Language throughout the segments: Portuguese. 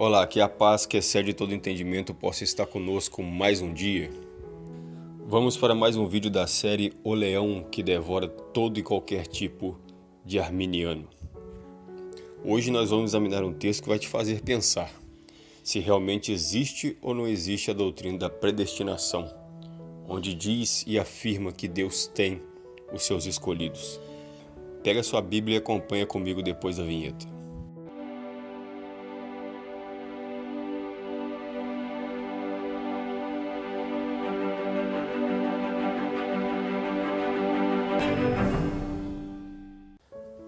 Olá, que a paz que excede todo entendimento possa estar conosco mais um dia. Vamos para mais um vídeo da série O Leão que devora todo e qualquer tipo de arminiano. Hoje nós vamos examinar um texto que vai te fazer pensar se realmente existe ou não existe a doutrina da predestinação, onde diz e afirma que Deus tem os seus escolhidos. Pega sua Bíblia e acompanha comigo depois da vinheta.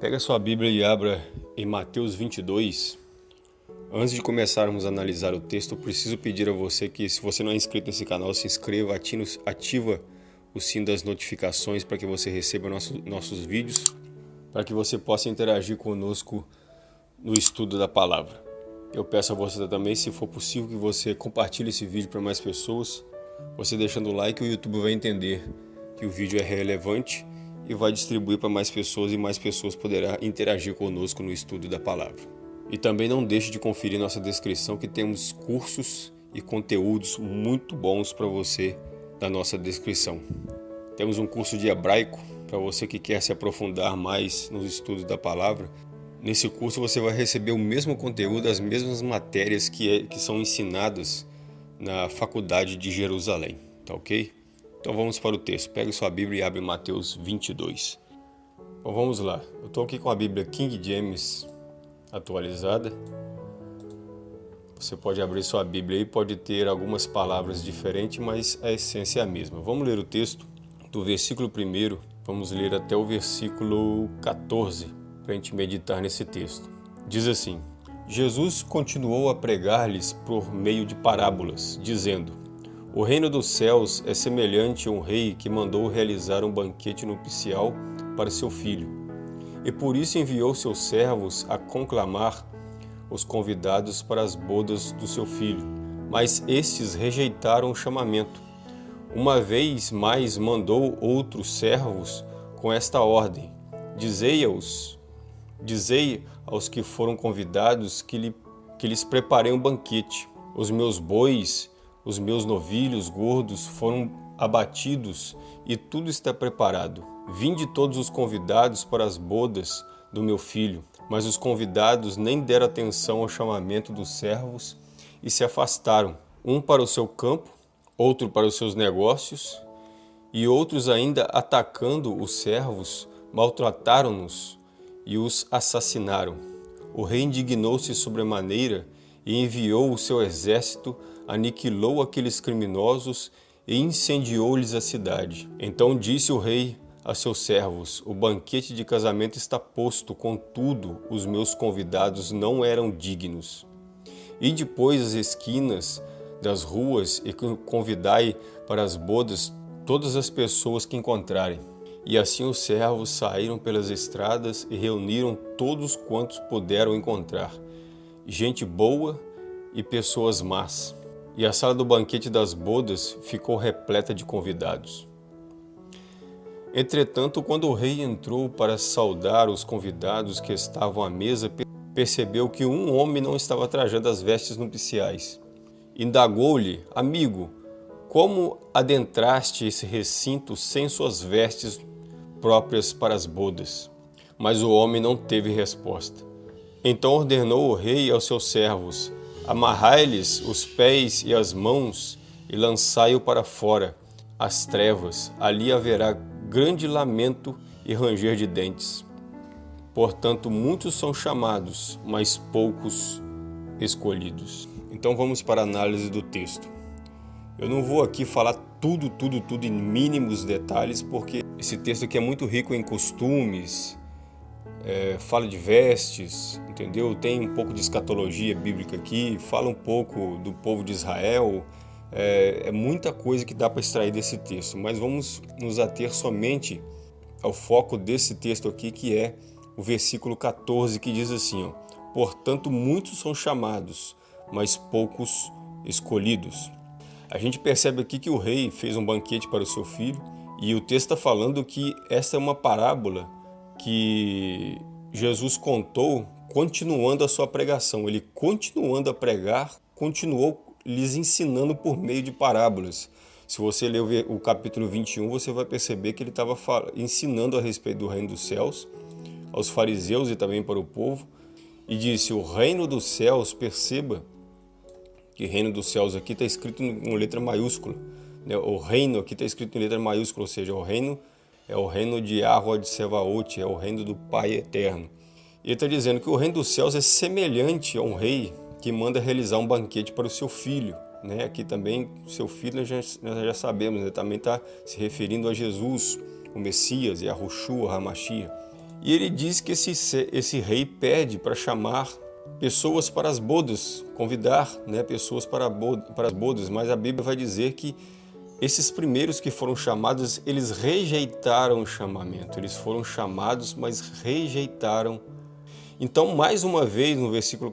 Pega sua Bíblia e abra em Mateus 22. Antes de começarmos a analisar o texto, eu preciso pedir a você que, se você não é inscrito nesse canal, se inscreva, ativa o sino das notificações para que você receba nossos, nossos vídeos, para que você possa interagir conosco no estudo da palavra. Eu peço a você também, se for possível, que você compartilhe esse vídeo para mais pessoas. Você deixando o like, o YouTube vai entender que o vídeo é relevante e vai distribuir para mais pessoas e mais pessoas poderão interagir conosco no estudo da palavra. E também não deixe de conferir nossa descrição que temos cursos e conteúdos muito bons para você na nossa descrição. Temos um curso de hebraico para você que quer se aprofundar mais nos estudos da palavra. Nesse curso você vai receber o mesmo conteúdo, as mesmas matérias que, é, que são ensinadas na faculdade de Jerusalém, tá ok? Então vamos para o texto. Pegue sua Bíblia e abre Mateus 22. Então vamos lá. Eu estou aqui com a Bíblia King James atualizada. Você pode abrir sua Bíblia e pode ter algumas palavras diferentes, mas a essência é a mesma. Vamos ler o texto do versículo 1, vamos ler até o versículo 14 para a gente meditar nesse texto. Diz assim: Jesus continuou a pregar-lhes por meio de parábolas, dizendo: o reino dos céus é semelhante a um rei que mandou realizar um banquete nupcial para seu filho, e por isso enviou seus servos a conclamar os convidados para as bodas do seu filho. Mas estes rejeitaram o chamamento. Uma vez mais mandou outros servos com esta ordem: Dizei aos, dizei aos que foram convidados que, lhe, que lhes preparei um banquete. Os meus bois os meus novilhos gordos foram abatidos e tudo está preparado. Vinde todos os convidados para as bodas do meu filho. Mas os convidados nem deram atenção ao chamamento dos servos e se afastaram, um para o seu campo, outro para os seus negócios, e outros ainda atacando os servos, maltrataram-nos e os assassinaram. O rei indignou-se sobremaneira e enviou o seu exército aniquilou aqueles criminosos e incendiou-lhes a cidade. Então disse o rei a seus servos, o banquete de casamento está posto, contudo os meus convidados não eram dignos. E depois as esquinas das ruas e convidai para as bodas todas as pessoas que encontrarem. E assim os servos saíram pelas estradas e reuniram todos quantos puderam encontrar, gente boa e pessoas más e a sala do banquete das bodas ficou repleta de convidados. Entretanto, quando o rei entrou para saudar os convidados que estavam à mesa, percebeu que um homem não estava trajando as vestes nupciais. Indagou-lhe, amigo, como adentraste esse recinto sem suas vestes próprias para as bodas? Mas o homem não teve resposta. Então ordenou o rei aos seus servos, Amarrai-lhes os pés e as mãos e lançai-o para fora, as trevas, ali haverá grande lamento e ranger de dentes. Portanto, muitos são chamados, mas poucos escolhidos. Então vamos para a análise do texto. Eu não vou aqui falar tudo, tudo, tudo em mínimos detalhes, porque esse texto aqui é muito rico em costumes, é, fala de vestes, entendeu? Tem um pouco de escatologia bíblica aqui, fala um pouco do povo de Israel, é, é muita coisa que dá para extrair desse texto, mas vamos nos ater somente ao foco desse texto aqui, que é o versículo 14, que diz assim, ó, Portanto, muitos são chamados, mas poucos escolhidos. A gente percebe aqui que o rei fez um banquete para o seu filho, e o texto está falando que essa é uma parábola que Jesus contou continuando a sua pregação. Ele continuando a pregar, continuou lhes ensinando por meio de parábolas. Se você ler o capítulo 21, você vai perceber que ele estava ensinando a respeito do reino dos céus aos fariseus e também para o povo e disse: O reino dos céus, perceba que reino dos céus aqui está escrito com letra maiúscula. Né? O reino aqui está escrito em letra maiúscula, ou seja, o reino é o reino de Arroa de Sevaote, é o reino do Pai eterno. Ele está dizendo que o reino dos céus é semelhante a um rei que manda realizar um banquete para o seu filho. Né? Aqui também, seu filho, nós já, nós já sabemos, né? também está se referindo a Jesus, o Messias, e a Roshua, a Hamashia. E ele diz que esse, esse rei pede para chamar pessoas para as bodas, convidar né, pessoas para, para as bodas, mas a Bíblia vai dizer que esses primeiros que foram chamados, eles rejeitaram o chamamento, eles foram chamados, mas rejeitaram. Então, mais uma vez, no versículo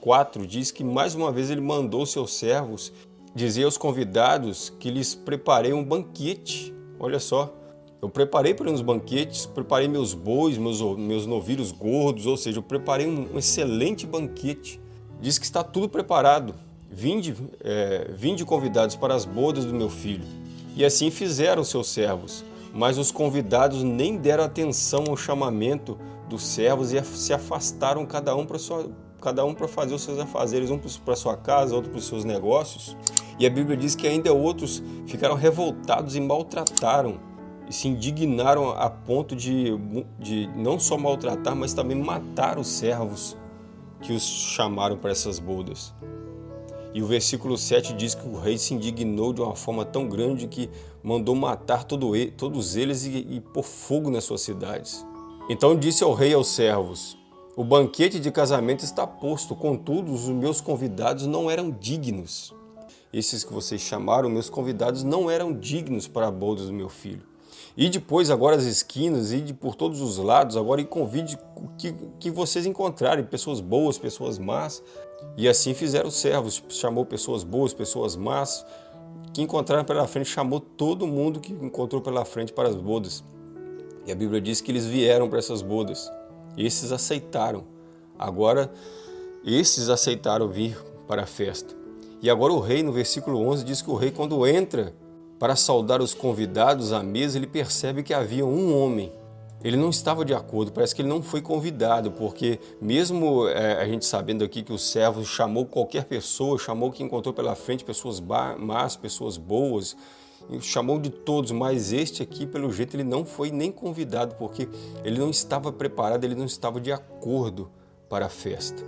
4, diz que mais uma vez ele mandou seus servos dizer aos convidados que lhes preparei um banquete. Olha só, eu preparei para uns banquetes, preparei meus bois, meus, meus novilhos gordos, ou seja, eu preparei um, um excelente banquete. Diz que está tudo preparado. Vinde, é, vinde convidados para as bodas do meu filho. E assim fizeram seus servos. Mas os convidados nem deram atenção ao chamamento dos servos e se afastaram cada um para sua cada um para fazer os seus afazeres, um para sua casa, outro para os seus negócios. E a Bíblia diz que ainda outros ficaram revoltados e maltrataram e se indignaram a ponto de, de não só maltratar, mas também matar os servos que os chamaram para essas bodas. E o versículo 7 diz que o rei se indignou de uma forma tão grande que mandou matar todo ele, todos eles e, e pôr fogo nas suas cidades. Então disse ao rei aos servos, o banquete de casamento está posto, contudo os meus convidados não eram dignos. Esses que vocês chamaram, meus convidados, não eram dignos para a boda do meu filho. E depois agora as esquinas, e por todos os lados, agora e convide que, que vocês encontrarem pessoas boas, pessoas más. E assim fizeram os servos, chamou pessoas boas, pessoas más, que encontraram pela frente, chamou todo mundo que encontrou pela frente para as bodas. E a Bíblia diz que eles vieram para essas bodas. Esses aceitaram. Agora, esses aceitaram vir para a festa. E agora o rei, no versículo 11, diz que o rei, quando entra para saudar os convidados à mesa, ele percebe que havia um homem. Ele não estava de acordo, parece que ele não foi convidado, porque mesmo é, a gente sabendo aqui que o servo chamou qualquer pessoa, chamou que encontrou pela frente pessoas más, pessoas boas, chamou de todos, mas este aqui, pelo jeito, ele não foi nem convidado, porque ele não estava preparado, ele não estava de acordo para a festa.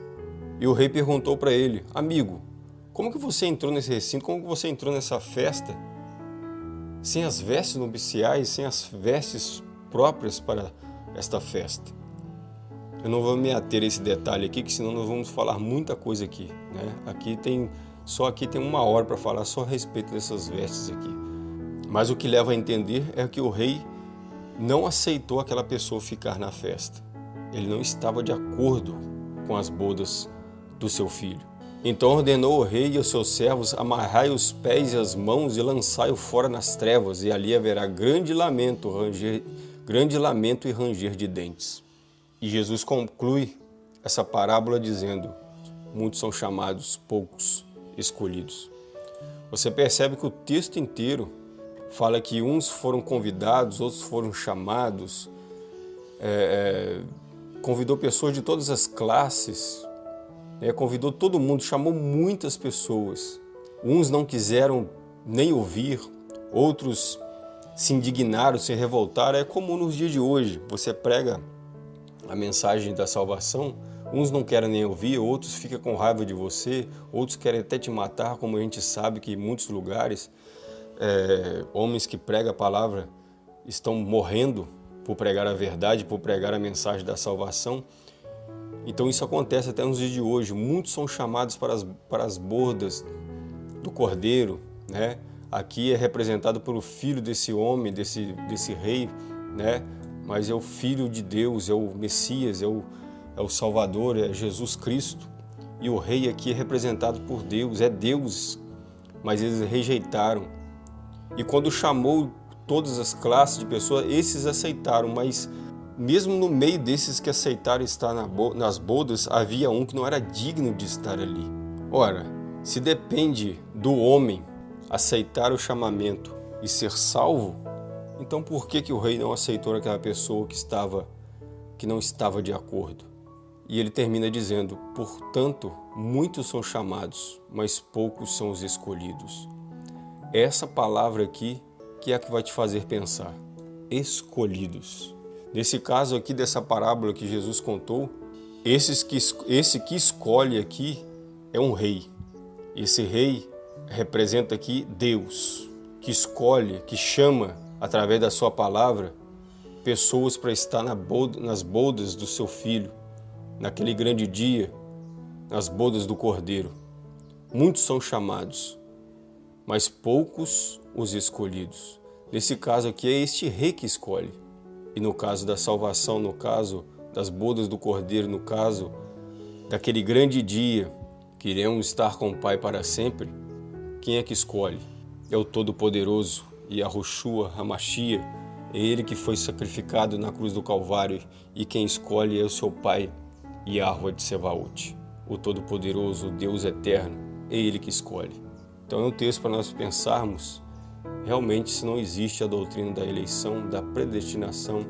E o rei perguntou para ele, amigo, como que você entrou nesse recinto, como que você entrou nessa festa sem as vestes nupciais, sem as vestes próprias para esta festa. Eu não vou me ater a esse detalhe aqui, que senão nós vamos falar muita coisa aqui. Né? Aqui tem, só aqui tem uma hora para falar só a respeito dessas vestes aqui. Mas o que leva a entender é que o rei não aceitou aquela pessoa ficar na festa. Ele não estava de acordo com as bodas do seu filho. Então ordenou o rei e os seus servos, amarrai os pés e as mãos e lançai-o fora nas trevas, e ali haverá grande lamento, ranger, grande lamento e ranger de dentes. E Jesus conclui essa parábola dizendo, muitos são chamados, poucos escolhidos. Você percebe que o texto inteiro fala que uns foram convidados, outros foram chamados, é, é, convidou pessoas de todas as classes, né, convidou todo mundo, chamou muitas pessoas. Uns não quiseram nem ouvir, outros se indignaram, se revoltaram. É comum nos dias de hoje. Você prega a mensagem da salvação, uns não querem nem ouvir, outros ficam com raiva de você, outros querem até te matar, como a gente sabe que em muitos lugares, é, homens que pregam a palavra estão morrendo por pregar a verdade, por pregar a mensagem da salvação. Então isso acontece até nos dias de hoje. Muitos são chamados para as, para as bordas do cordeiro, né? Aqui é representado pelo filho desse homem, desse, desse rei, né? Mas é o filho de Deus, é o Messias, é o, é o Salvador, é Jesus Cristo. E o rei aqui é representado por Deus, é Deus, mas eles rejeitaram. E quando chamou todas as classes de pessoas, esses aceitaram, mas mesmo no meio desses que aceitaram estar nas bodas, havia um que não era digno de estar ali. Ora, se depende do homem aceitar o chamamento e ser salvo, então por que, que o rei não aceitou aquela pessoa que estava que não estava de acordo? E ele termina dizendo: Portanto, muitos são chamados, mas poucos são os escolhidos. Essa palavra aqui que é a que vai te fazer pensar. Escolhidos. Nesse caso aqui dessa parábola que Jesus contou, esses que, esse que escolhe aqui é um rei. Esse rei representa aqui Deus, que escolhe, que chama através da sua palavra pessoas para estar na boda, nas bodas do seu filho, naquele grande dia, nas bodas do Cordeiro. Muitos são chamados, mas poucos os escolhidos. Nesse caso aqui é este rei que escolhe. E no caso da salvação, no caso das bodas do Cordeiro, no caso daquele grande dia que iremos estar com o Pai para sempre, quem é que escolhe? É o Todo-Poderoso, e a Roshua, Hamashia, é ele que foi sacrificado na cruz do Calvário e quem escolhe é o seu Pai, Yahweh de Sevaot, o Todo-Poderoso, o Deus Eterno, é ele que escolhe. Então é um texto para nós pensarmos realmente se não existe a doutrina da eleição, da predestinação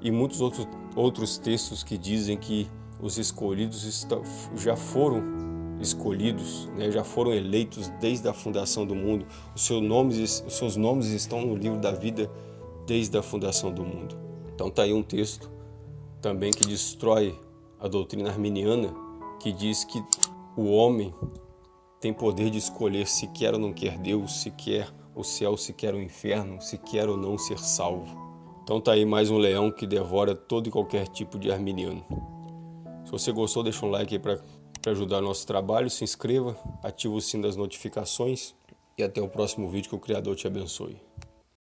e muitos outros, outros textos que dizem que os escolhidos estão, já foram escolhidos, né, já foram eleitos desde a fundação do mundo. Os seus, nomes, os seus nomes estão no livro da vida desde a fundação do mundo. Então está aí um texto também que destrói a doutrina arminiana, que diz que o homem tem poder de escolher se quer ou não quer Deus, se quer o céu, se quer o inferno, se quer ou não ser salvo. Então tá aí mais um leão que devora todo e qualquer tipo de arminiano. Se você gostou, deixa um like aí para ajudar nosso trabalho, se inscreva, ative o sino das notificações e até o próximo vídeo que o Criador te abençoe.